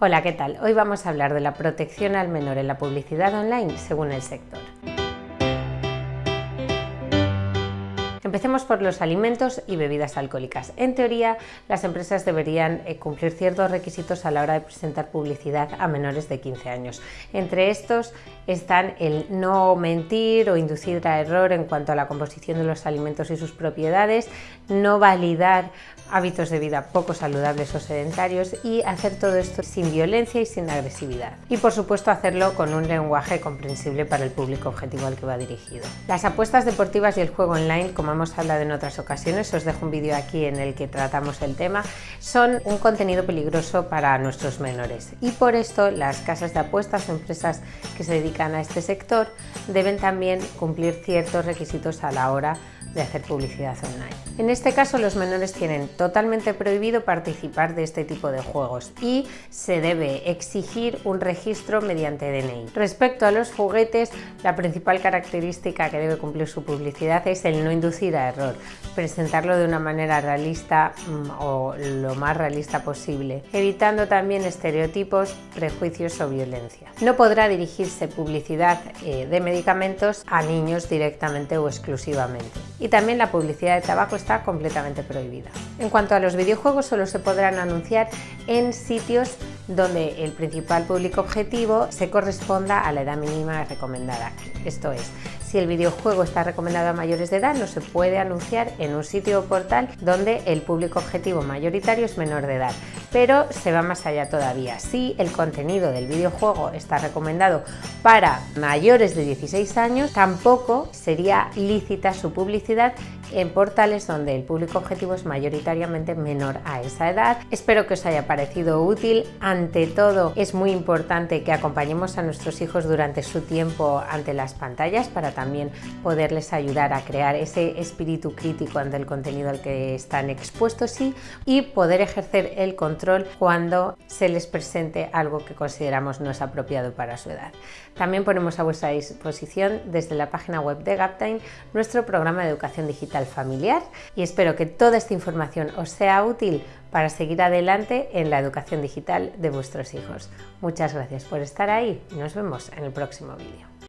Hola, ¿qué tal? Hoy vamos a hablar de la protección al menor en la publicidad online según el sector. Empecemos por los alimentos y bebidas alcohólicas. En teoría, las empresas deberían eh, cumplir ciertos requisitos a la hora de presentar publicidad a menores de 15 años. Entre estos están el no mentir o inducir a error en cuanto a la composición de los alimentos y sus propiedades, no validar hábitos de vida poco saludables o sedentarios y hacer todo esto sin violencia y sin agresividad. Y por supuesto hacerlo con un lenguaje comprensible para el público objetivo al que va dirigido. Las apuestas deportivas y el juego online, como hemos hablado en otras ocasiones, os dejo un vídeo aquí en el que tratamos el tema, son un contenido peligroso para nuestros menores. Y por esto las casas de apuestas o empresas que se dedican a este sector deben también cumplir ciertos requisitos a la hora de hacer publicidad online. En este caso los menores tienen totalmente prohibido participar de este tipo de juegos y se debe exigir un registro mediante DNI. Respecto a los juguetes, la principal característica que debe cumplir su publicidad es el no inducir a error, presentarlo de una manera realista mm, o lo más realista posible, evitando también estereotipos, prejuicios o violencia. No podrá dirigirse publicidad eh, de medicamentos a niños directamente o exclusivamente y también la publicidad de tabaco está completamente prohibida. En cuanto a los videojuegos, solo se podrán anunciar en sitios donde el principal público objetivo se corresponda a la edad mínima recomendada. Esto es, si el videojuego está recomendado a mayores de edad, no se puede anunciar en un sitio o portal donde el público objetivo mayoritario es menor de edad. Pero se va más allá todavía. Si el contenido del videojuego está recomendado para mayores de 16 años, tampoco sería lícita su publicidad en portales donde el público objetivo es mayoritariamente menor a esa edad. Espero que os haya parecido útil. Ante todo, es muy importante que acompañemos a nuestros hijos durante su tiempo ante las pantallas para también poderles ayudar a crear ese espíritu crítico ante el contenido al que están expuestos y, poder ejercer el control cuando se les presente algo que consideramos no es apropiado para su edad. También ponemos a vuestra disposición desde la página web de Gaptime nuestro programa de educación digital familiar y espero que toda esta información os sea útil para seguir adelante en la educación digital de vuestros hijos. Muchas gracias por estar ahí y nos vemos en el próximo vídeo.